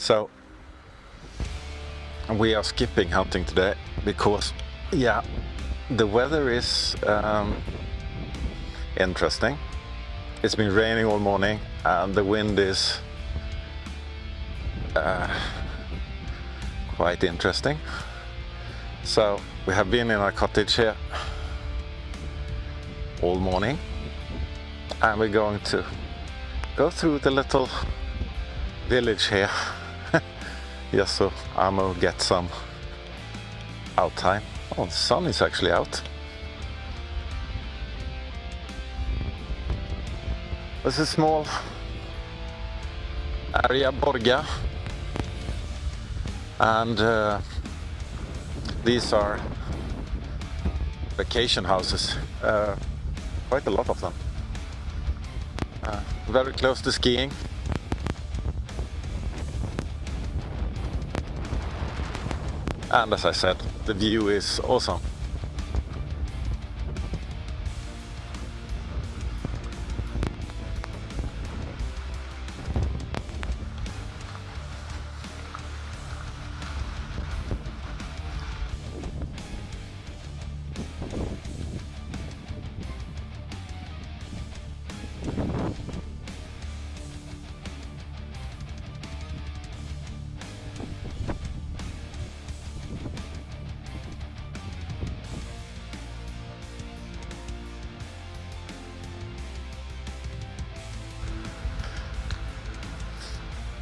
So we are skipping hunting today because yeah the weather is um, interesting. It's been raining all morning and the wind is uh, quite interesting. So we have been in our cottage here all morning and we're going to go through the little village here just so Amo get some out time. Oh, the sun is actually out. This is small area, Borga, and uh, these are vacation houses, uh, quite a lot of them. Uh, very close to skiing. And as I said, the view is awesome.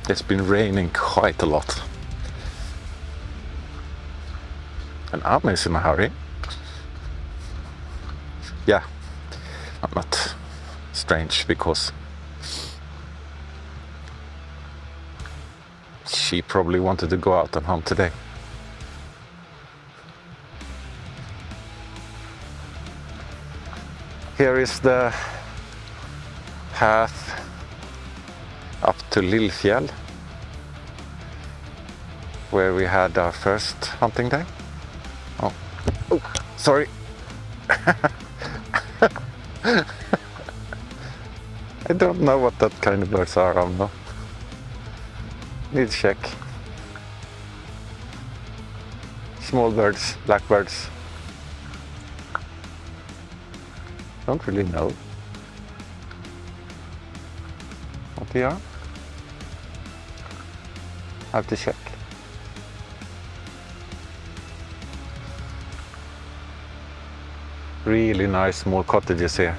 It's been raining quite a lot. And I'm in a hurry. Yeah, not strange because she probably wanted to go out and hunt today. Here is the path up to Lillfjäll where we had our first hunting day. Oh, oh sorry. I don't know what that kind of birds are, Amo. Need to check. Small birds, blackbirds. Don't really know what they are. Have to check. Really nice small cottages here.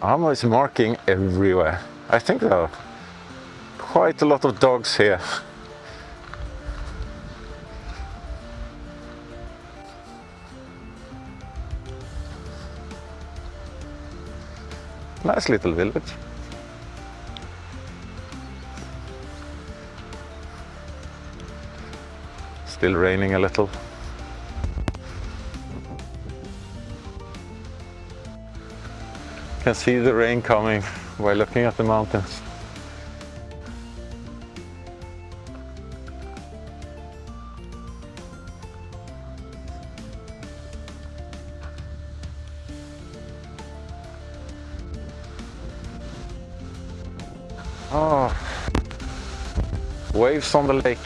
Amo is marking everywhere. I think there are quite a lot of dogs here. Nice little village. Still raining a little. Can see the rain coming while looking at the mountains. Oh, waves on the lake.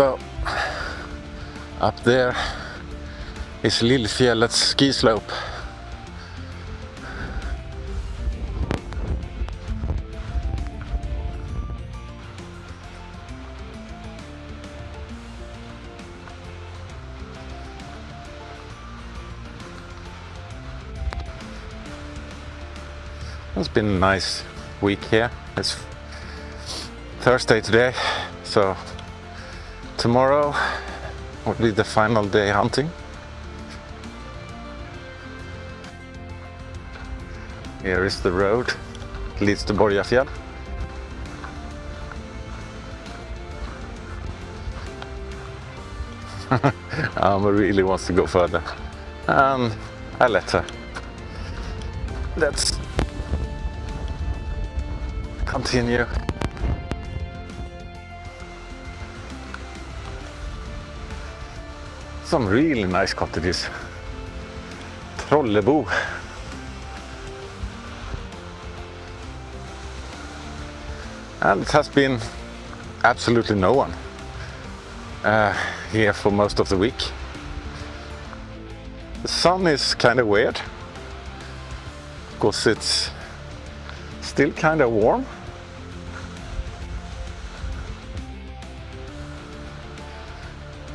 So, up there is Lillfjällets ski slope. It's been a nice week here. It's Thursday today, so tomorrow will be the final day hunting. Here is the road, it leads to Borgafjäll. um, really wants to go further. And I let her. Let's continue. Some really nice cottages. Trollebo. And it has been absolutely no one uh, here for most of the week. The sun is kind of weird because it's still kind of warm.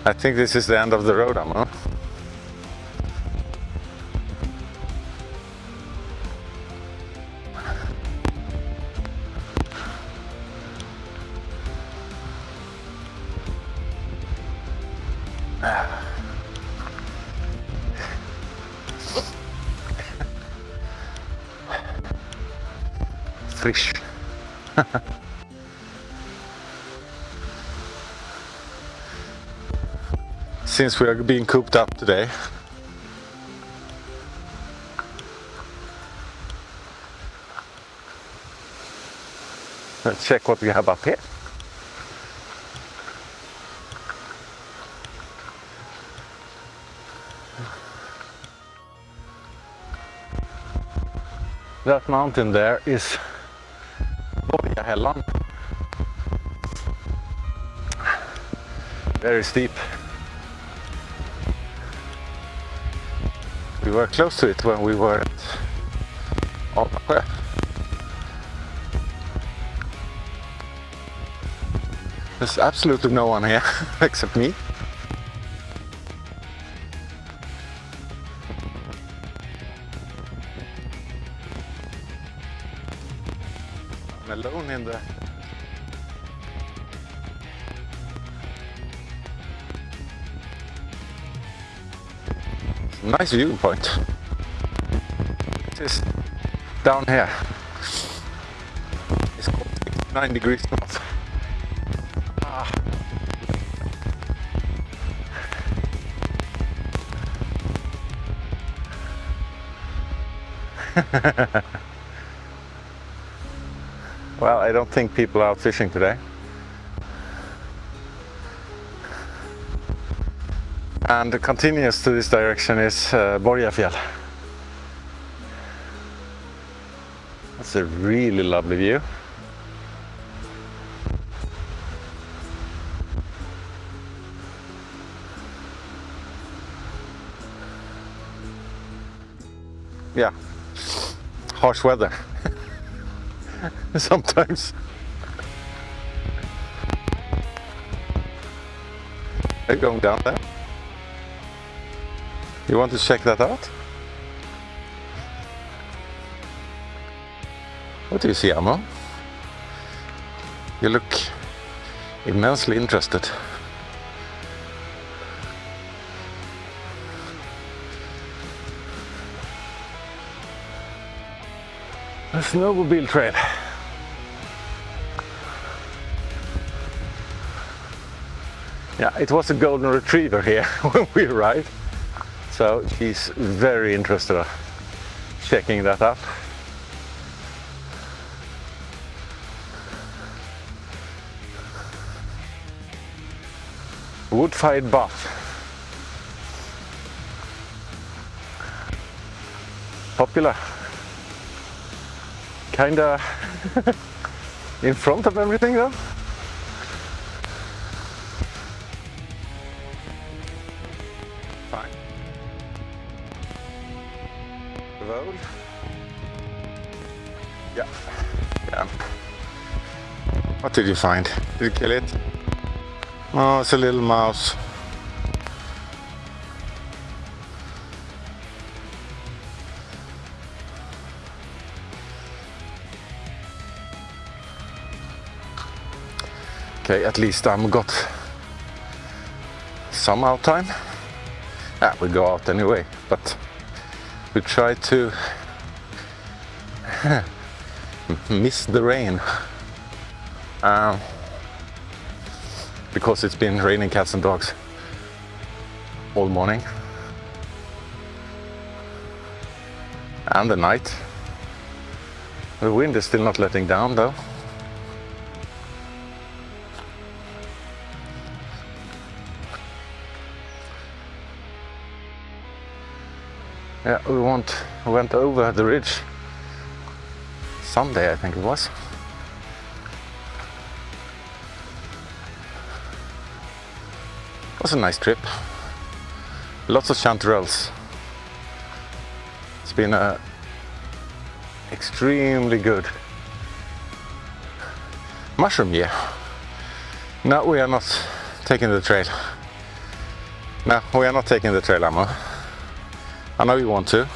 I think this is the end of the road, Amma. Frisch. Since we are being cooped up today, let's check what we have up here. That mountain there is Borgahällan. Very steep. Were close to it when we were at Almasjö. Oh, There's absolutely no one here except me. I'm alone in the nice viewpoint. Is down here. It's called 9 degrees north. Ah. well, I don't think people are out fishing today. And continuous to this direction is uh, Borgafjäll. That's a really lovely view. Yeah, harsh weather sometimes. They're going down there? You want to check that out? What do you see, Amo? You look immensely interested. A snowmobile trail. Yeah, it was a golden retriever here when we arrived. So she's very interested in checking that out. Wood-fired bath. Popular. Kinda in front of everything though. Fine. Road. Yeah. Yeah. What did you find? Did you kill it? Oh, it's a little mouse. Okay, at least I'm got some out time. Ah, we go out anyway, but we try to miss the rain. Um, because it's been raining cats and dogs all morning. And the night. The wind is still not letting down though. Yeah, we went, went over the ridge Sunday, I think it was. It was a nice trip. Lots of chanterelles. It's been a extremely good mushroom year. No, we are not taking the trail. No, we are not taking the trail Amo. I know you want to,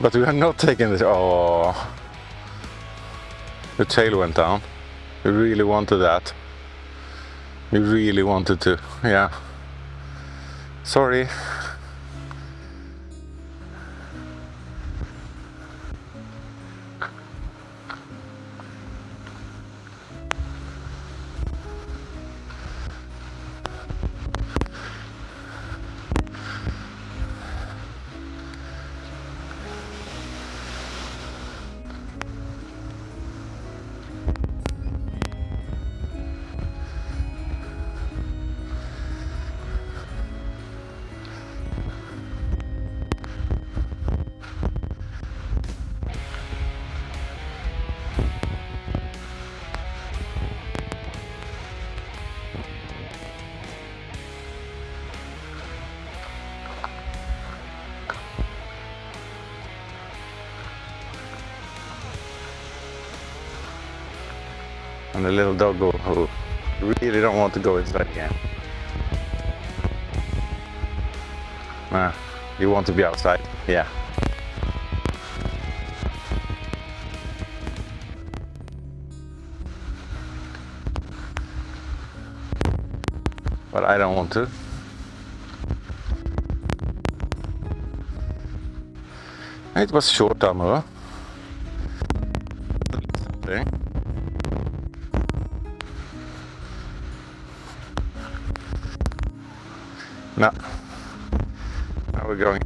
but we are not taking this. Oh, the tail went down. You really wanted that. You really wanted to, yeah. Sorry. And the little doggo who really don't want to go inside again. Nah, you want to be outside? Yeah. But I don't want to. It was short armor. Something. We're going